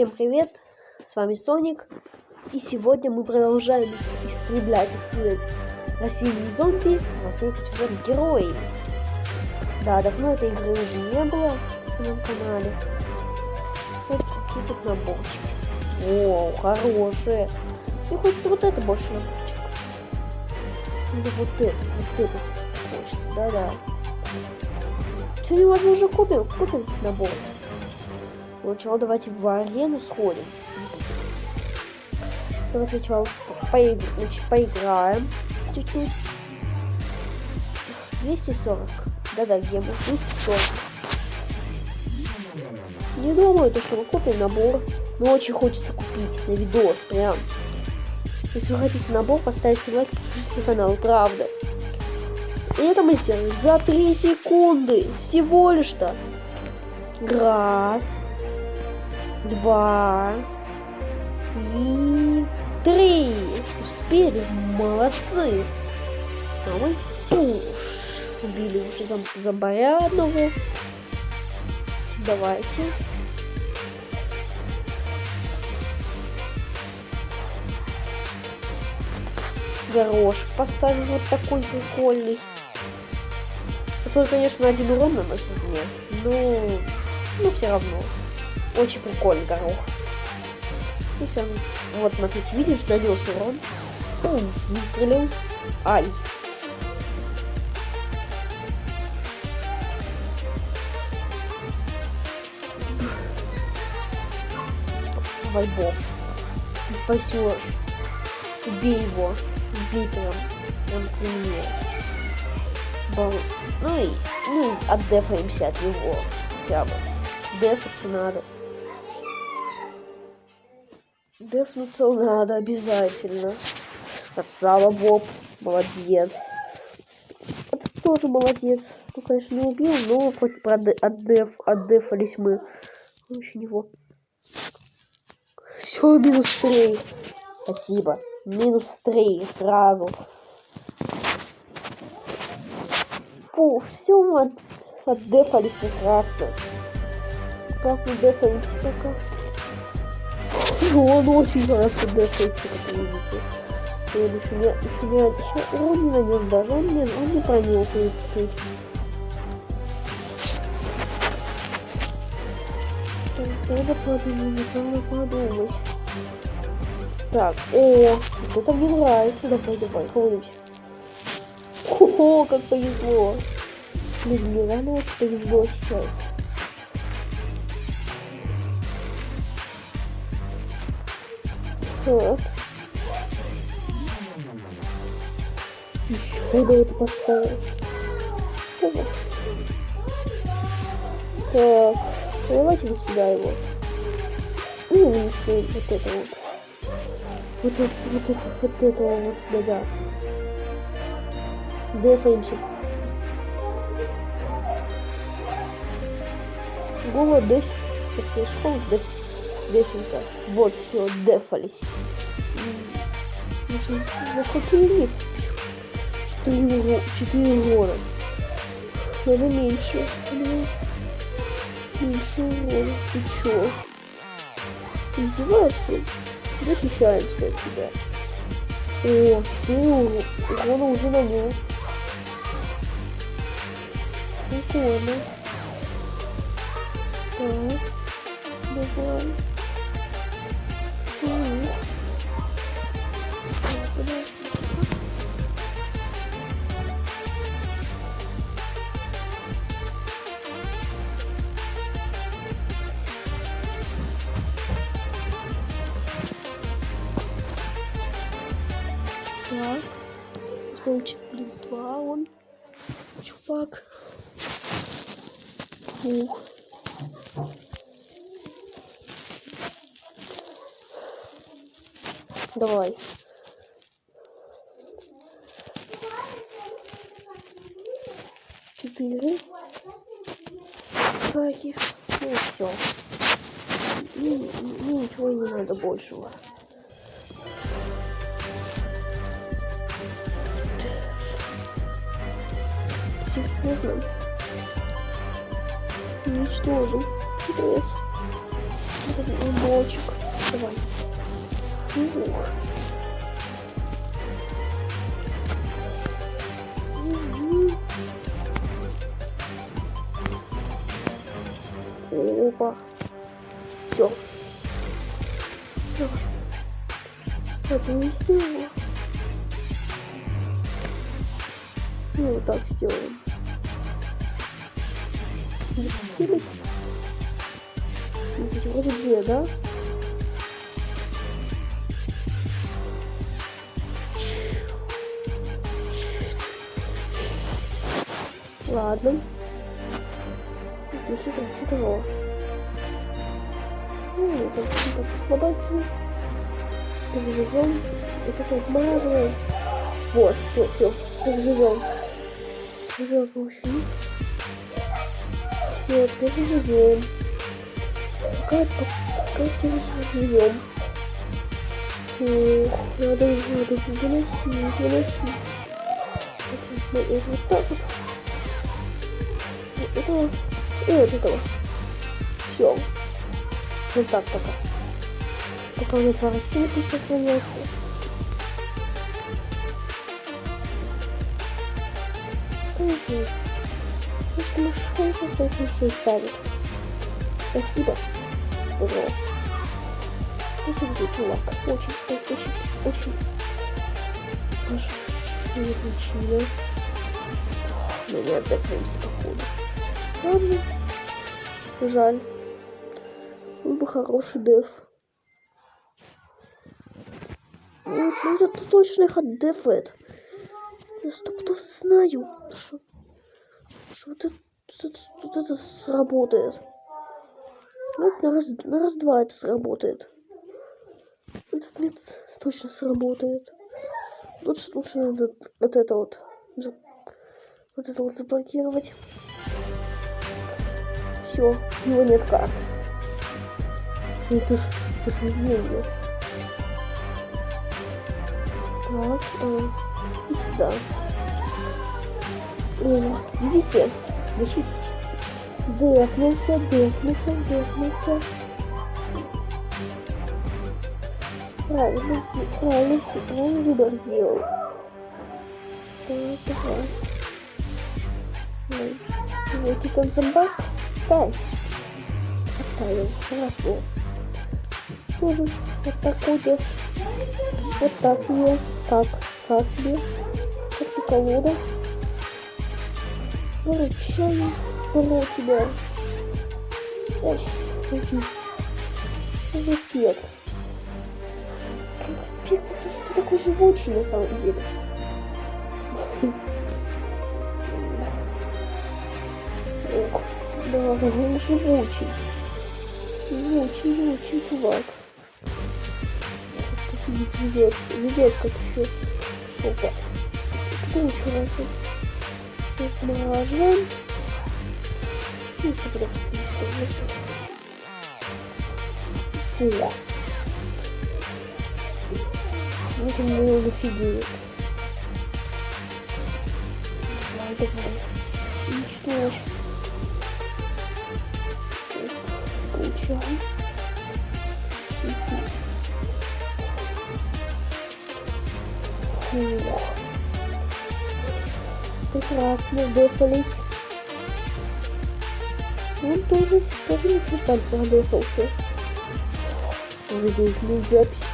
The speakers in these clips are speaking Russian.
Всем привет, с вами Соник, и сегодня мы продолжаем истреблять, так сказать, российские зомби, российских зомби-герои. Да, давно этой игры уже не было на моем канале. Вот какие тут наборчики. О, хорошие. Мне хочется вот это больше наборчик. Или вот это, вот это хочется, да-да. Сегодня, возможно, купим, купим набор. Сначала давайте в арену сходим. Давайте сначала поиг... значит, поиграем чуть-чуть. 240. Да-да, гема. 240. Не думаю, то, что мы купим набор. Но очень хочется купить на видос, прям. Если вы хотите набор, поставьте лайк, подпишитесь на канал, правда. И это мы сделаем за 3 секунды. Всего лишь-то. Раз два и три. Успели, молодцы. Мы уж убили уже зом зомбаря одного. Давайте. Горошек поставим вот такой прикольный. Это, конечно, один урон наносит мне, но, но все равно. Очень прикольный горох. И все. Вот, смотрите, видишь, нанес урон. Уф, выстрелил. Ай. Боб. Ты спасешь. Убей его. Убей прям. Прям при мне. Бал... Ну и, ну, отдефаемся от него. Хотя бы. Дефаться надо. Дефнуться надо обязательно. Красава, Боб. Молодец. Это тоже молодец. Ну, конечно, не убил, но хоть отдеф, отдефались мы. Еще него. Все, минус 3. Спасибо. Минус 3 сразу. Фу, все, мы отдефались прекрасно. Прекрасно дефаемся пока. Он очень хорошо дефается, как видите. Он еще не, еще не, еще урон не нанес даже, он не, он не пронюхает чуть. Надо подумать, надо подумать. Так, о, это мне нравится, давай, давай, кого-нибудь. О, как повезло. Блин, мне реально повезло сейчас. Так. Еще куда это поставил? Так, давайте вот сюда его. Ну, еще вот это вот. Вот это, вот это, вот это вот, да-да. Дефаемся. Голод деф. Это школа деф. Дефинка. Вот, все, дефались. Ну что ты нет? Четыре, четыре урона. Надо меньше. Меньше урона. Ты чё? Ты издеваешься? Защищаемся от тебя. О, четыре урона уже на нем. Прикольно. Так. Давай. Так. Получит плюс два он. Чувак. Ух. Давай. Четыре. Таких. Ну все. И, и ничего не надо большего. Серьезно? Уничтожим. Привет. блочек. Давай. Опа. Все. Это не сделала. Ну, вот так сделаем. Здесь вроде две, да? Ладно. Здесь это хитро. Ну, это как слабаться. Переживем. И как отмазываем. Вот, все, все. Переживем. Переживем помощью них. Все, переживем. Пока, пока переживем. Ох, надо, надо выносить, выносить. Это вот так вот этого и вот этого. Все. Вот так пока. Пока у меня два рассылки сохраняются. Конечно. Если машинку с этим все ставит. Спасибо. Здорово. Спасибо тебе, чувак. Очень, очень, очень. Аж не получили. Мы не отдохнемся, походу. Ладно. Жаль. Был бы хороший деф. Ну, ну это точно их отдефает. Я стопудов знаю, что, что вот это, вот, вот это сработает. Вот на раз, на раз-два это сработает. Этот метод точно сработает. Лучше, лучше надо вот это вот, вот это вот заблокировать все, у него нет карт. Ну ты ж, ты ж везение. Так, э, и сюда. О, видите? Значит, дефнулся, дефнулся, дефнулся. Правильно, правильно, правильно выбор сделал. Так, давай. Ой, давайте там зомбак. Оставь. Оставил. Хорошо. Тоже вот так ходишь. Вот так себе. Так. Как и колода. Выручаю. Было тебя. Эх, иди. Респект. Респект за то, что ты такой живучий на самом деле. Да, он живучий. Живучий, живучий чувак. Живет, живет как еще. Опа. Еще раз? Смажем. Ну, что просто Фуя. Вот он меня зафигует. Давай, давай. Уничтожь. Получаем. Фух. Прекрасно, дефались. Он тоже, тоже ничего там продефался. Уже видно запись.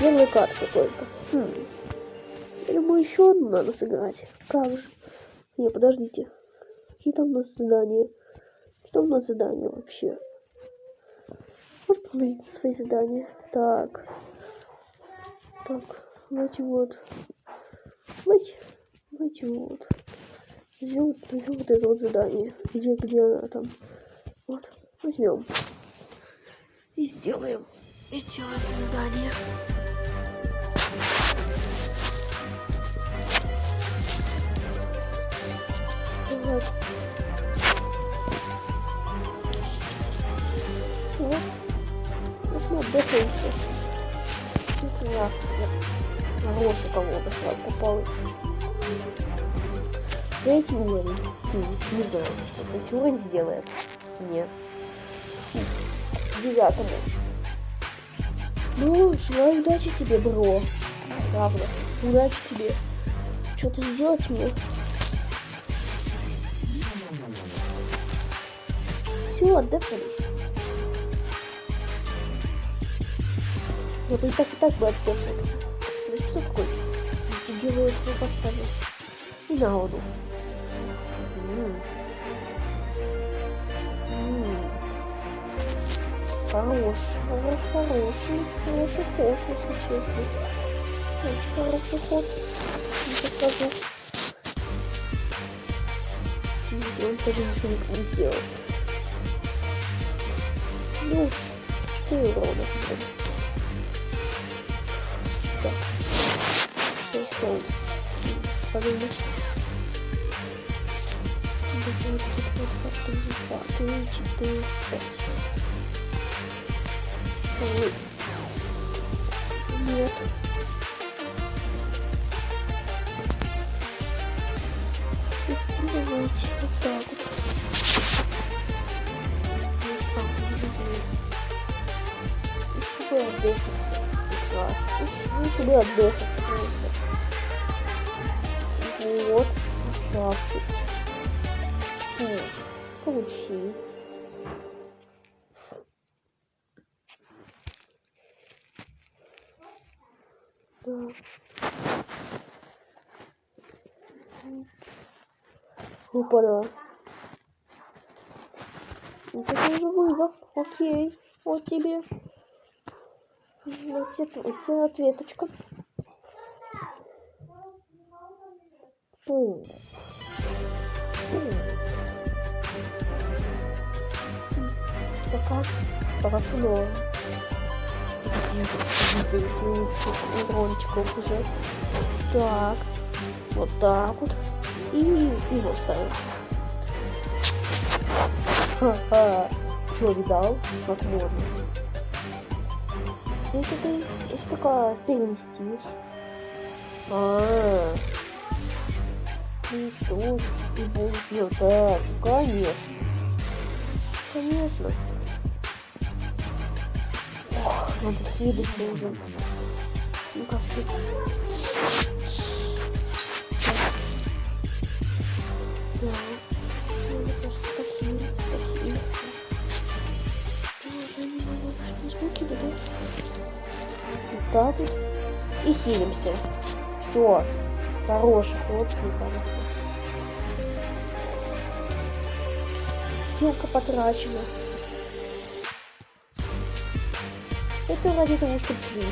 Первая карта только. Хм. Или мы еще одну надо сыграть. Как же? Не, подождите. Какие там у нас задания? Что у нас задание вообще? Можешь проверить свои задания? Так. Так, давайте вот. Давайте, давайте вот. Возьмем, возьмем вот это вот задание. Где, где она там? Вот, возьмем. И сделаем. И сделаем задание. Ну, мы отдыхаемся. Прекрасно. Хорошая колода сразу попалась. Третий уровень. Хм, не знаю, что третий уровень сделает. Нет. Девятому. Ну, желаю удачи тебе, бро. Правда. Удачи тебе. Что-то сделать мне. Все, отдыхались. Я бы и так и так бы отдыхался. Господи, что такое? Эти герои свой поставил. И на воду. Хорош, хорош, хороший, хороший ход, если честно. Очень хороший ход, не скажу. Он тоже ничего не сделал. Ну уж, 4 урона. 6 солнц. Подумай. Четыре, четыре, пять. Ой. Нет. Давайте вот так вот. Отдыхаться. Прекрасно. Лучше бы отдыхаться просто. Вот. Красавчик. Получи. Да. Опа-да. Вот это уже вызов. Окей. Вот тебе. Вот тебе, вот тебе ответочка. Пум. Пум. Пока. Пока норм. Дрончиков уже. Так. Вот так вот. И его ставим. Ха-ха. Что, видал? Как можно. Если ты, если только переместишь. А, -а, -а. Уничтожишь и будет ну, так, конечно. Конечно. Ох, надо хилиться уже. Ну как ты? Да. Тоже так. И хилимся. Все. Мне кажется. Силка потрачена. Это ради того, чтобы жить.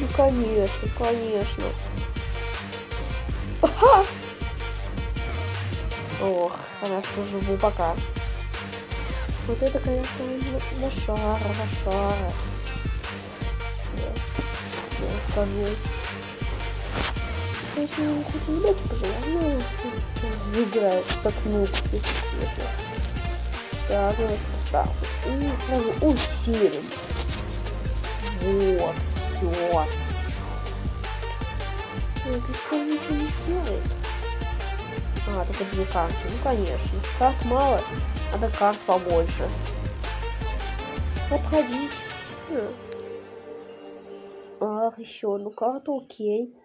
Ну, конечно, конечно. Ага! Ох, хорошо живу пока. Вот это, конечно, лошара, лошара. Скажу. Если ему хоть удачи пожелаю, ну, выиграет как нуб, если. Так, вот так. И сразу усилим. Вот, все. Песков ничего не сделает. А, только две карты. Ну, конечно. Карт мало, надо карт побольше. Обходить. Ах, еще одну карту, окей.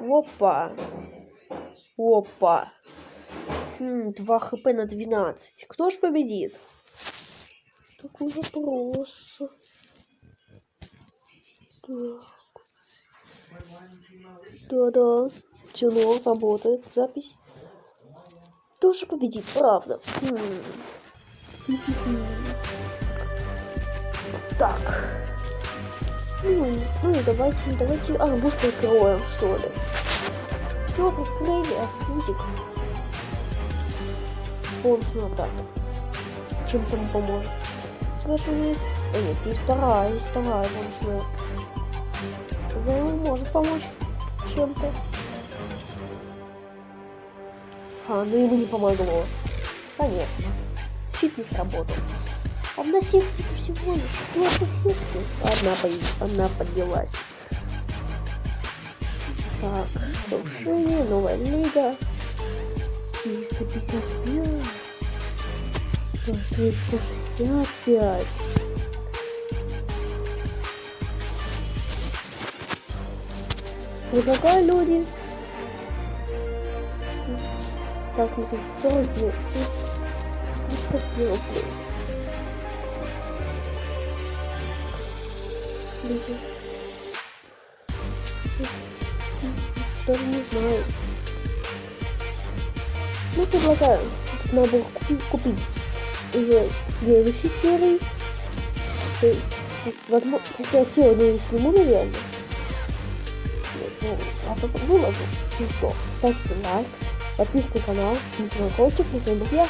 Опа. Опа. Хм, 2 хп на 12. Кто ж победит? Такой вопрос. Так. Да-да. Чело работает. Запись. Тоже победит, правда. Хм. Так. Ну, ну давайте, давайте. А, буст прикроем, что ли. Все, прикрыли, музик. Полностью так. Чем-то ему поможет. Слышь, у меня есть. А нет, есть вторая, есть вторая полностью. Ему может помочь чем-то. А, ну ему не помогло. Конечно. Щит не сработал. Одна секция это всего лишь. Просто секция. Одна, по... одна поднялась. Так, повышение, новая лига. 355. 365. Предлагаю люди. Так, ну тут 40 лет. Ну, что Люди. Даже не знаю. Ну, предлагаю. Тут надо купить, купить уже следующей серии. То есть, возможно, если я сегодня не сниму, наверное. Ну, а потом выложу. Ну что, ставьте лайк, подписывайтесь на канал, не колокольчик, и с вами был я,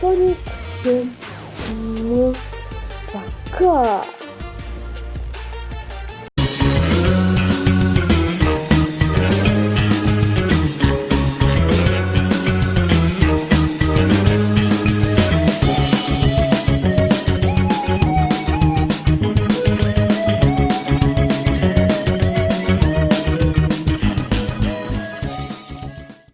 Соник. Всем пока!